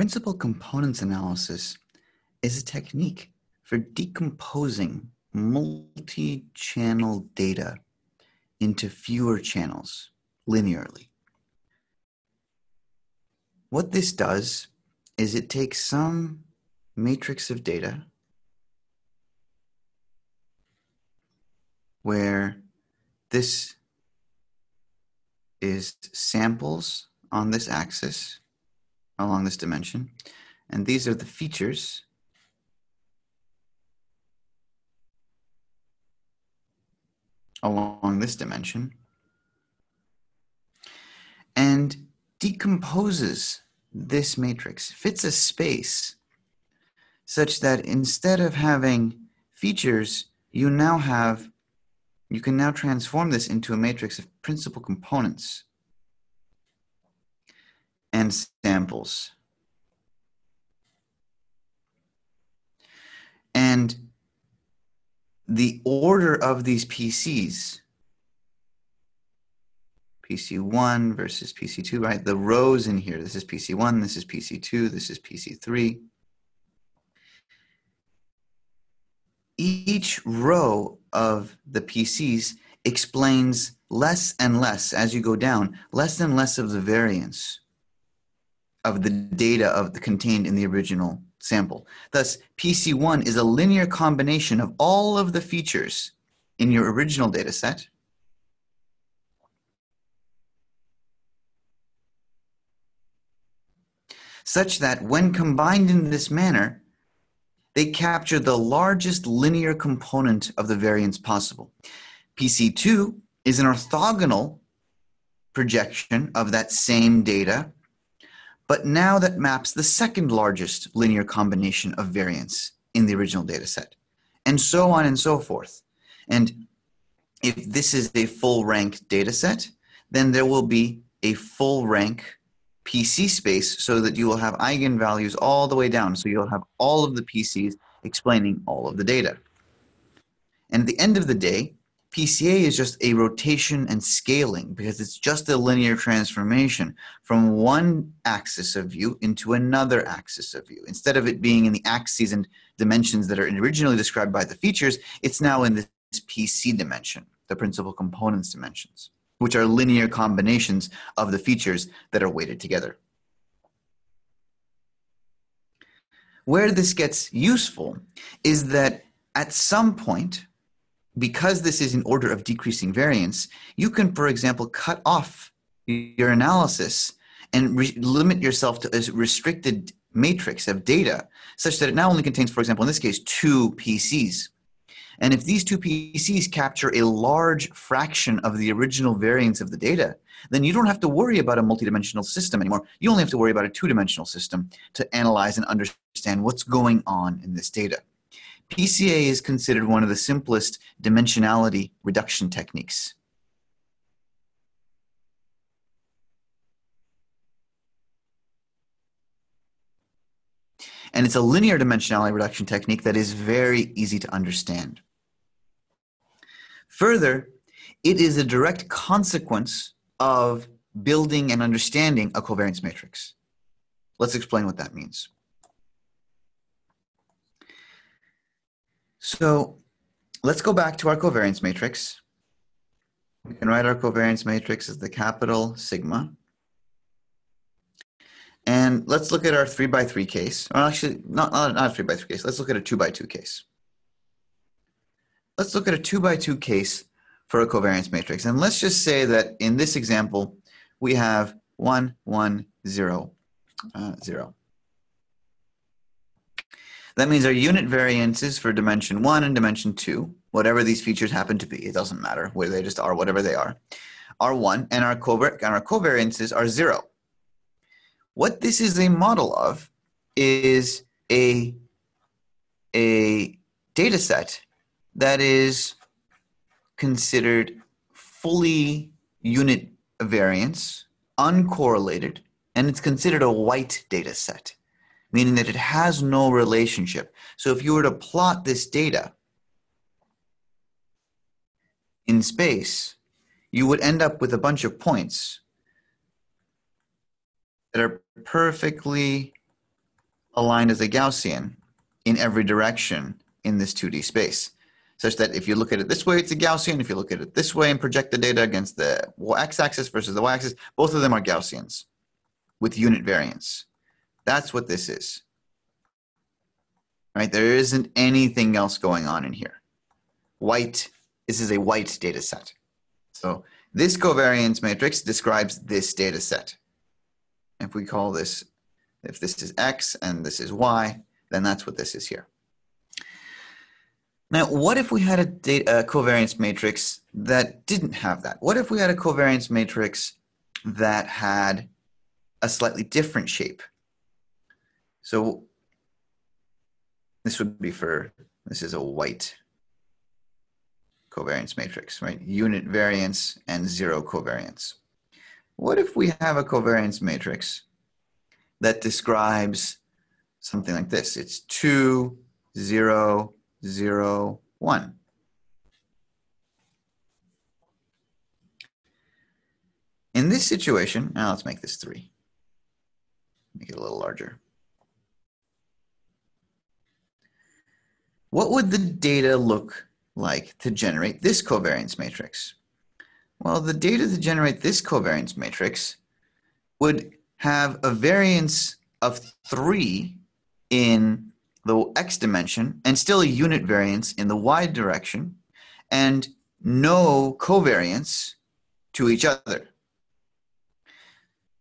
Principal components analysis is a technique for decomposing multi-channel data into fewer channels linearly. What this does is it takes some matrix of data where this is samples on this axis along this dimension. And these are the features along this dimension and decomposes this matrix, fits a space such that instead of having features, you now have, you can now transform this into a matrix of principal components and samples. And the order of these PCs, PC1 versus PC2, right? The rows in here, this is PC1, this is PC2, this is PC3. Each row of the PCs explains less and less as you go down, less and less of the variance of the data of the contained in the original sample. Thus, PC1 is a linear combination of all of the features in your original data set such that when combined in this manner, they capture the largest linear component of the variance possible. PC2 is an orthogonal projection of that same data but now that maps the second largest linear combination of variance in the original data set, and so on and so forth. And if this is a full rank data set, then there will be a full rank PC space so that you will have eigenvalues all the way down. So you'll have all of the PCs explaining all of the data. And at the end of the day, PCA is just a rotation and scaling because it's just a linear transformation from one axis of view into another axis of view. Instead of it being in the axes and dimensions that are originally described by the features, it's now in this PC dimension, the principal components dimensions, which are linear combinations of the features that are weighted together. Where this gets useful is that at some point, because this is in order of decreasing variance, you can, for example, cut off your analysis and limit yourself to a restricted matrix of data such that it now only contains, for example, in this case, two PCs. And if these two PCs capture a large fraction of the original variance of the data, then you don't have to worry about a multidimensional system anymore. You only have to worry about a two-dimensional system to analyze and understand what's going on in this data. PCA is considered one of the simplest dimensionality reduction techniques. And it's a linear dimensionality reduction technique that is very easy to understand. Further, it is a direct consequence of building and understanding a covariance matrix. Let's explain what that means. So let's go back to our covariance matrix. We can write our covariance matrix as the capital sigma. And let's look at our three by three case, or actually not, not, not a three by three case. Let's look at a two by two case. Let's look at a two by two case for a covariance matrix. And let's just say that in this example, we have one, one, zero, uh, zero. That means our unit variances for dimension one and dimension two, whatever these features happen to be, it doesn't matter where they just are, whatever they are, are one, and our, covar and our covariances are zero. What this is a model of is a, a data set that is considered fully unit variance, uncorrelated, and it's considered a white data set meaning that it has no relationship. So if you were to plot this data in space, you would end up with a bunch of points that are perfectly aligned as a Gaussian in every direction in this 2D space, such that if you look at it this way, it's a Gaussian. If you look at it this way and project the data against the x-axis versus the y-axis, both of them are Gaussians with unit variance. That's what this is. Right? There isn't anything else going on in here. White, this is a white data set. So this covariance matrix describes this data set. If we call this, if this is x and this is y, then that's what this is here. Now, what if we had a, data, a covariance matrix that didn't have that? What if we had a covariance matrix that had a slightly different shape? So this would be for, this is a white covariance matrix, right? Unit variance and zero covariance. What if we have a covariance matrix that describes something like this? It's two, zero, zero, one. In this situation, now let's make this three. Make it a little larger. What would the data look like to generate this covariance matrix? Well, the data to generate this covariance matrix would have a variance of 3 in the x dimension and still a unit variance in the y direction and no covariance to each other.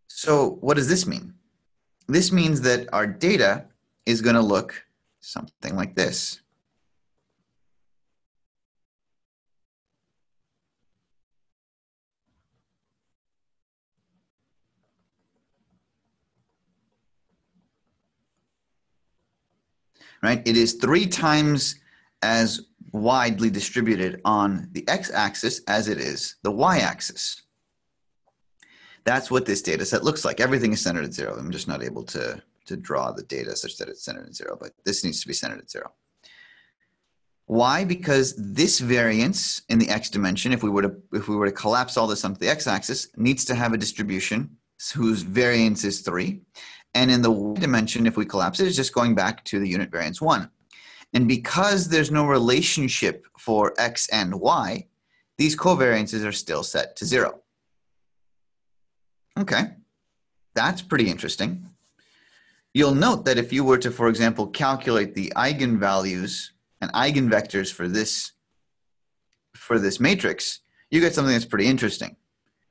So what does this mean? This means that our data is going to look something like this. Right? It is three times as widely distributed on the x-axis as it is the y-axis. That's what this data set looks like. Everything is centered at zero. I'm just not able to, to draw the data such that it's centered at zero, but this needs to be centered at zero. Why? Because this variance in the x dimension, if we were to if we were to collapse all this onto the x-axis, needs to have a distribution whose variance is three, and in the y dimension, if we collapse it, it's just going back to the unit variance 1. And because there's no relationship for x and y, these covariances are still set to 0. Okay, that's pretty interesting. You'll note that if you were to, for example, calculate the eigenvalues and eigenvectors for this, for this matrix, you get something that's pretty interesting,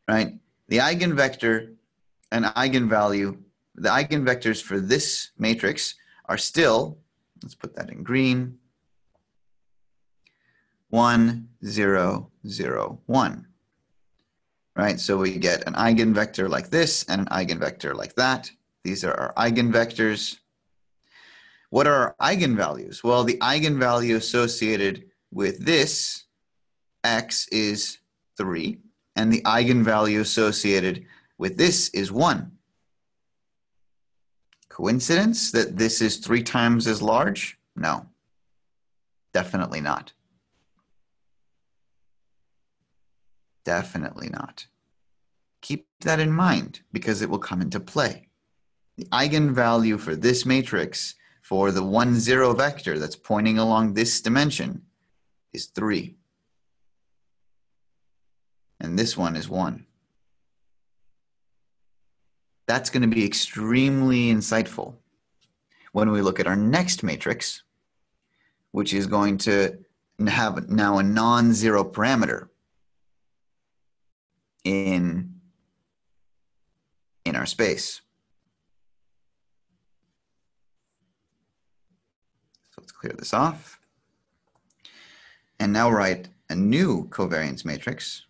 right? The eigenvector and eigenvalue the eigenvectors for this matrix are still, let's put that in green, 1, 0, 0, 1. Right, so we get an eigenvector like this and an eigenvector like that. These are our eigenvectors. What are our eigenvalues? Well, the eigenvalue associated with this x is 3, and the eigenvalue associated with this is 1. Coincidence that this is three times as large? No, definitely not. Definitely not. Keep that in mind because it will come into play. The eigenvalue for this matrix for the 1, 0 vector that's pointing along this dimension is 3. And this one is 1 that's going to be extremely insightful when we look at our next matrix, which is going to have now a non-zero parameter in, in our space. So let's clear this off. And now write a new covariance matrix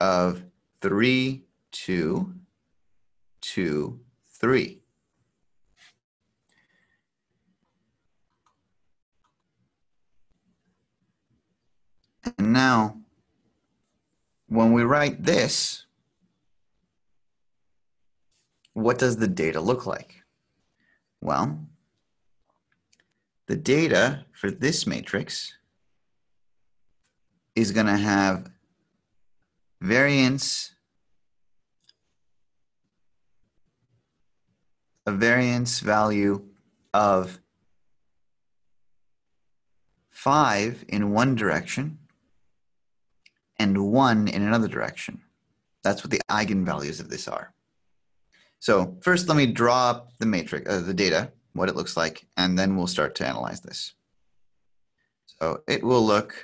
of 3, 2, two, three. And now, when we write this, what does the data look like? Well, the data for this matrix is going to have variance a variance value of 5 in one direction and 1 in another direction. That's what the eigenvalues of this are. So first, let me draw up the matrix, uh, the data, what it looks like, and then we'll start to analyze this. So it will look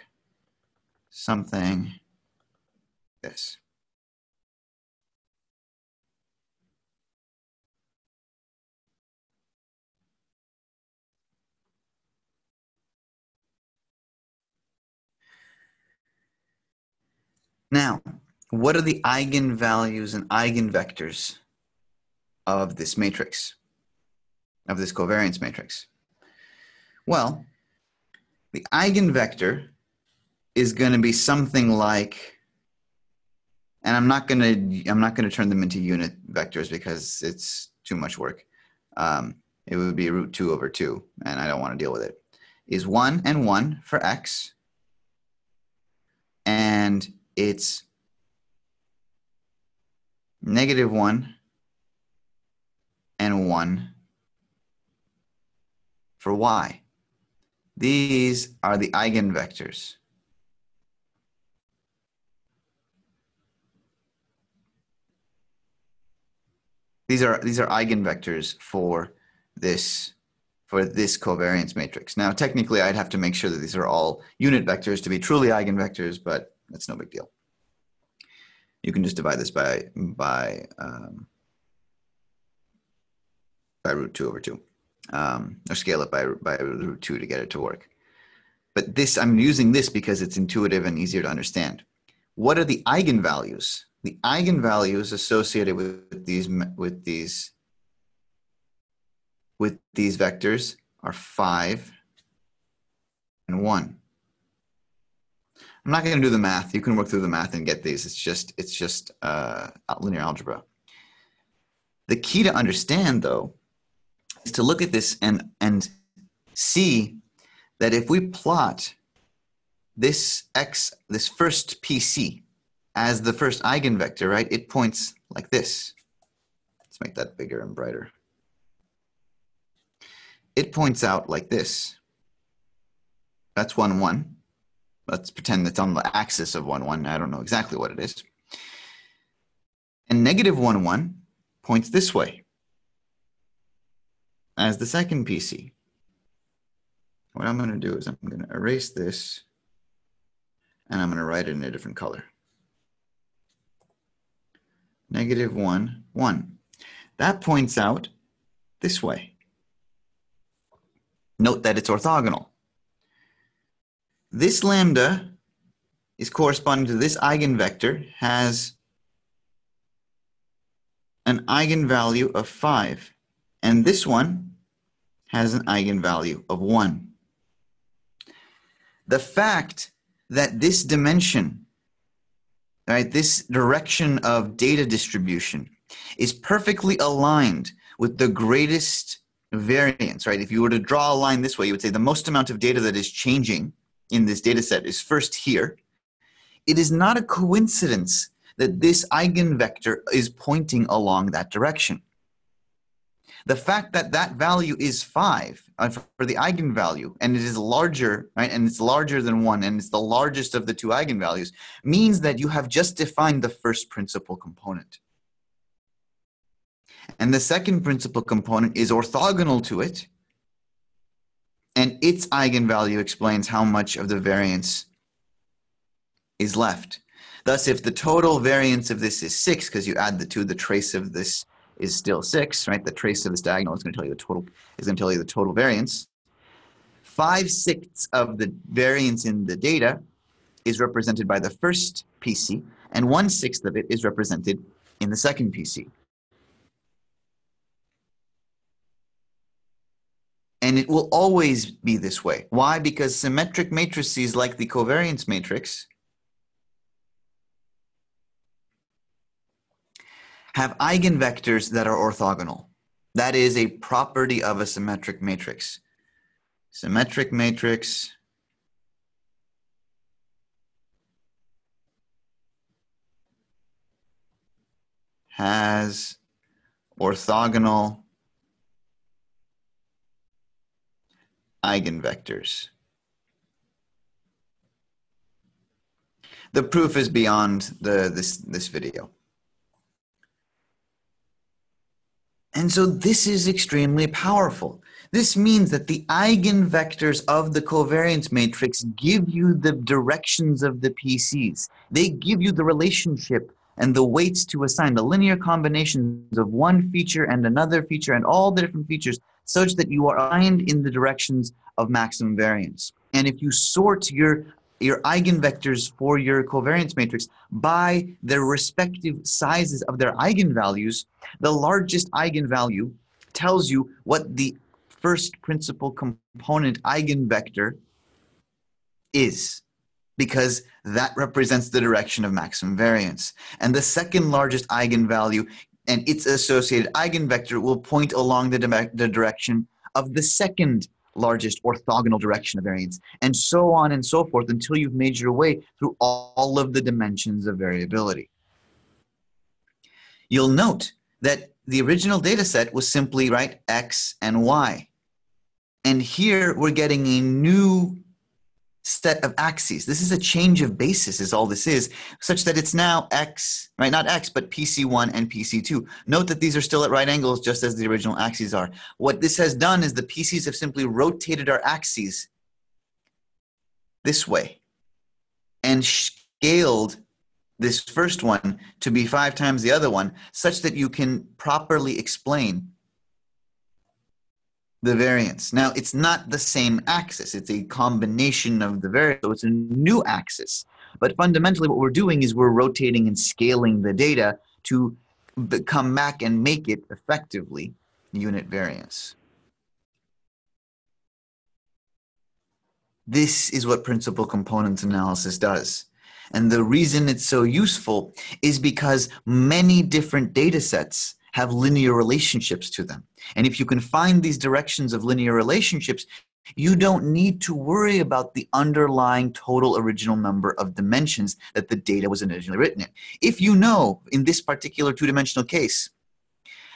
something this. Now, what are the eigenvalues and eigenvectors of this matrix, of this covariance matrix? Well, the eigenvector is going to be something like, and I'm not going to, I'm not going to turn them into unit vectors because it's too much work. Um, it would be root 2 over 2, and I don't want to deal with it. Is 1 and 1 for x, and it's negative 1 and 1 for y. These are the eigenvectors. These are these are eigenvectors for this for this covariance matrix. Now, technically, I'd have to make sure that these are all unit vectors to be truly eigenvectors, but that's no big deal. You can just divide this by by um, by root two over two, um, or scale it by by root two to get it to work. But this, I'm using this because it's intuitive and easier to understand. What are the eigenvalues? The eigenvalues associated with these with these with these vectors are five and one. I'm not going to do the math. You can work through the math and get these. It's just it's just uh, linear algebra. The key to understand, though, is to look at this and and see that if we plot this x, this first PC, as the first eigenvector, right, it points like this. Let's make that bigger and brighter. It points out like this. That's 1, 1 let's pretend it's on the axis of 1, 1. I don't know exactly what it is. And negative 1, 1 points this way as the second PC. What I'm going to do is I'm going to erase this and I'm going to write it in a different color. Negative 1, 1. That points out this way. Note that it's orthogonal. This lambda is corresponding to this eigenvector has an eigenvalue of 5. And this one has an eigenvalue of 1. The fact that this dimension, right, this direction of data distribution is perfectly aligned with the greatest variance, right? If you were to draw a line this way, you would say the most amount of data that is changing in this data set is first here. It is not a coincidence that this eigenvector is pointing along that direction. The fact that that value is 5 uh, for the eigenvalue, and it is larger, right, and it's larger than 1, and it's the largest of the two eigenvalues, means that you have just defined the first principal component. And the second principal component is orthogonal to it, and its eigenvalue explains how much of the variance is left. Thus, if the total variance of this is 6, because you add the 2, the trace of this is still 6, right? The trace of this diagonal is going to tell you the total is going to tell you the total variance. 5 sixths of the variance in the data is represented by the first PC, and 1 sixth of it is represented in the second PC. And it will always be this way. Why? Because symmetric matrices like the covariance matrix have eigenvectors that are orthogonal. That is a property of a symmetric matrix. Symmetric matrix has orthogonal eigenvectors. The proof is beyond the, this, this video. And so this is extremely powerful. This means that the eigenvectors of the covariance matrix give you the directions of the PCs. They give you the relationship and the weights to assign, the linear combinations of one feature and another feature and all the different features such that you are aligned in the directions of maximum variance. And if you sort your your eigenvectors for your covariance matrix by their respective sizes of their eigenvalues, the largest eigenvalue tells you what the first principal component eigenvector is because that represents the direction of maximum variance. And the second largest eigenvalue and its associated eigenvector will point along the, the direction of the second largest orthogonal direction of variance, and so on and so forth until you've made your way through all of the dimensions of variability. You'll note that the original data set was simply, right, x and y. And here we're getting a new set of axes. This is a change of basis is all this is, such that it's now x, right, not x, but PC1 and PC2. Note that these are still at right angles just as the original axes are. What this has done is the PCs have simply rotated our axes this way and scaled this first one to be five times the other one such that you can properly explain the variance. Now, it's not the same axis. It's a combination of the variance, so it's a new axis. But fundamentally, what we're doing is we're rotating and scaling the data to come back and make it effectively unit variance. This is what principal components analysis does. And the reason it's so useful is because many different data sets have linear relationships to them. And if you can find these directions of linear relationships, you don't need to worry about the underlying total original number of dimensions that the data was originally written in. If you know, in this particular two-dimensional case,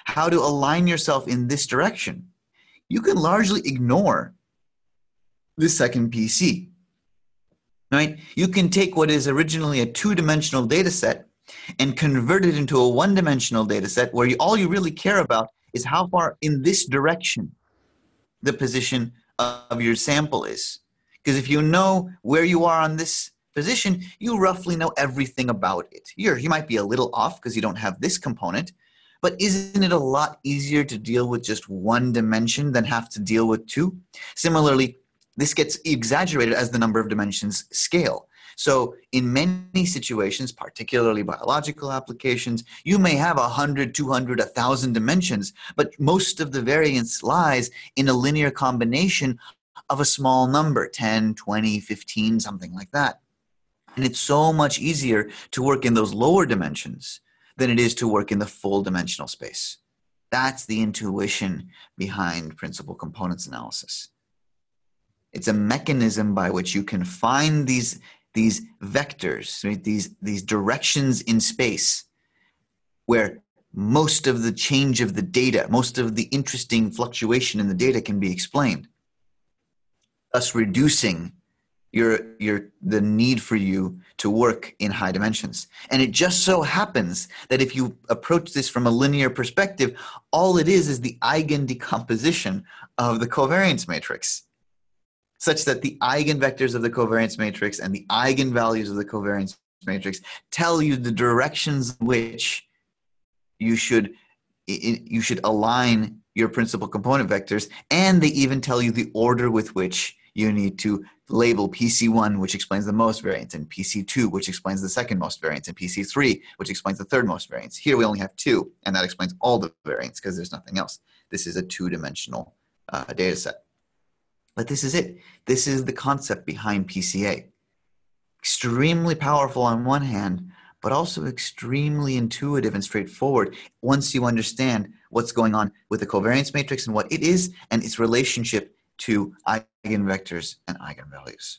how to align yourself in this direction, you can largely ignore the second PC. Right? You can take what is originally a two-dimensional data set and convert it into a one-dimensional data set where you, all you really care about is how far in this direction the position of your sample is. Because if you know where you are on this position, you roughly know everything about it. You're, you might be a little off because you don't have this component, but isn't it a lot easier to deal with just one dimension than have to deal with two? Similarly, this gets exaggerated as the number of dimensions scale. So in many situations, particularly biological applications, you may have 100, 200, 1,000 dimensions, but most of the variance lies in a linear combination of a small number, 10, 20, 15, something like that. And it's so much easier to work in those lower dimensions than it is to work in the full dimensional space. That's the intuition behind principal components analysis. It's a mechanism by which you can find these these vectors, right? these, these directions in space where most of the change of the data, most of the interesting fluctuation in the data can be explained, thus reducing your, your, the need for you to work in high dimensions. And it just so happens that if you approach this from a linear perspective, all it is is the eigen decomposition of the covariance matrix such that the eigenvectors of the covariance matrix and the eigenvalues of the covariance matrix tell you the directions in which you should you should align your principal component vectors and they even tell you the order with which you need to label PC1 which explains the most variance and PC2 which explains the second most variance and PC3 which explains the third most variance. Here we only have two and that explains all the variance because there's nothing else. This is a two-dimensional uh, data set. But this is it. This is the concept behind PCA. Extremely powerful on one hand, but also extremely intuitive and straightforward once you understand what's going on with the covariance matrix and what it is and its relationship to eigenvectors and eigenvalues.